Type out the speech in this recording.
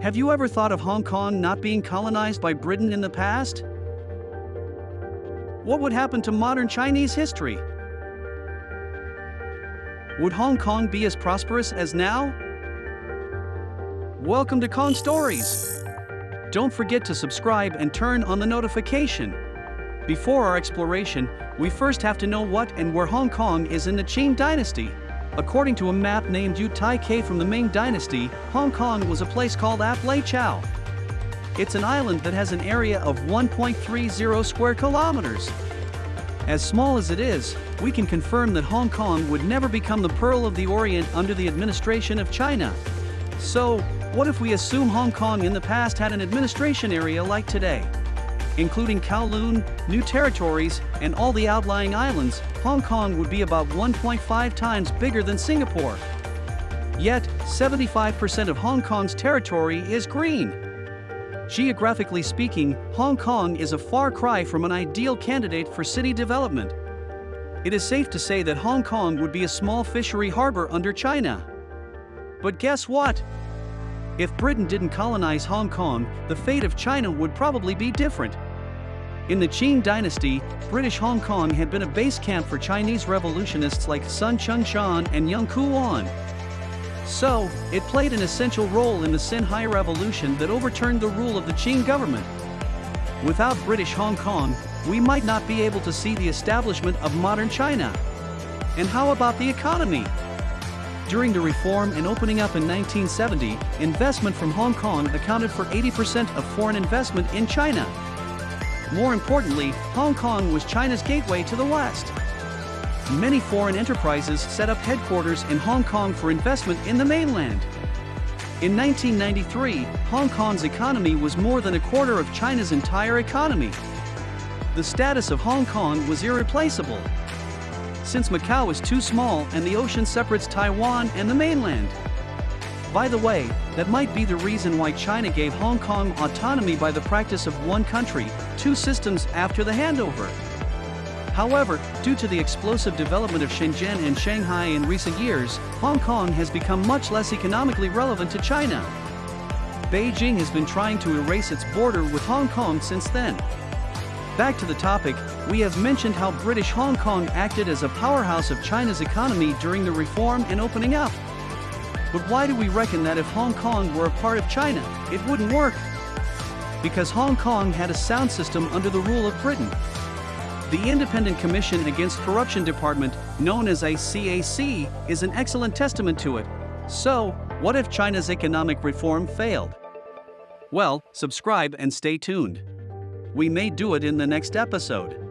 Have you ever thought of Hong Kong not being colonized by Britain in the past? What would happen to modern Chinese history? Would Hong Kong be as prosperous as now? Welcome to Kong Stories! Don't forget to subscribe and turn on the notification. Before our exploration, we first have to know what and where Hong Kong is in the Qing dynasty. According to a map named Yu Tai Ke from the Ming dynasty, Hong Kong was a place called Ap Lei Chau. It's an island that has an area of 1.30 square kilometers. As small as it is, we can confirm that Hong Kong would never become the Pearl of the Orient under the administration of China. So, what if we assume Hong Kong in the past had an administration area like today? Including Kowloon, New Territories, and all the outlying islands, Hong Kong would be about 1.5 times bigger than Singapore. Yet, 75% of Hong Kong's territory is green. Geographically speaking, Hong Kong is a far cry from an ideal candidate for city development. It is safe to say that Hong Kong would be a small fishery harbor under China. But guess what? If Britain didn't colonize Hong Kong, the fate of China would probably be different. In the Qing dynasty, British Hong Kong had been a base camp for Chinese revolutionists like Sun Chun-shan and Yeung Ku-wan. So, it played an essential role in the Xinhai Revolution that overturned the rule of the Qing government. Without British Hong Kong, we might not be able to see the establishment of modern China. And how about the economy? During the reform and opening up in 1970, investment from Hong Kong accounted for 80% of foreign investment in China. More importantly, Hong Kong was China's gateway to the West. Many foreign enterprises set up headquarters in Hong Kong for investment in the mainland. In 1993, Hong Kong's economy was more than a quarter of China's entire economy. The status of Hong Kong was irreplaceable. Since Macau is too small and the ocean separates Taiwan and the mainland. By the way, that might be the reason why China gave Hong Kong autonomy by the practice of one country, two systems after the handover. However, due to the explosive development of Shenzhen and Shanghai in recent years, Hong Kong has become much less economically relevant to China. Beijing has been trying to erase its border with Hong Kong since then. Back to the topic, we have mentioned how British Hong Kong acted as a powerhouse of China's economy during the reform and opening up. But why do we reckon that if Hong Kong were a part of China, it wouldn't work? Because Hong Kong had a sound system under the rule of Britain. The Independent Commission Against Corruption Department, known as ICAC, is an excellent testament to it. So, what if China's economic reform failed? Well, subscribe and stay tuned. We may do it in the next episode.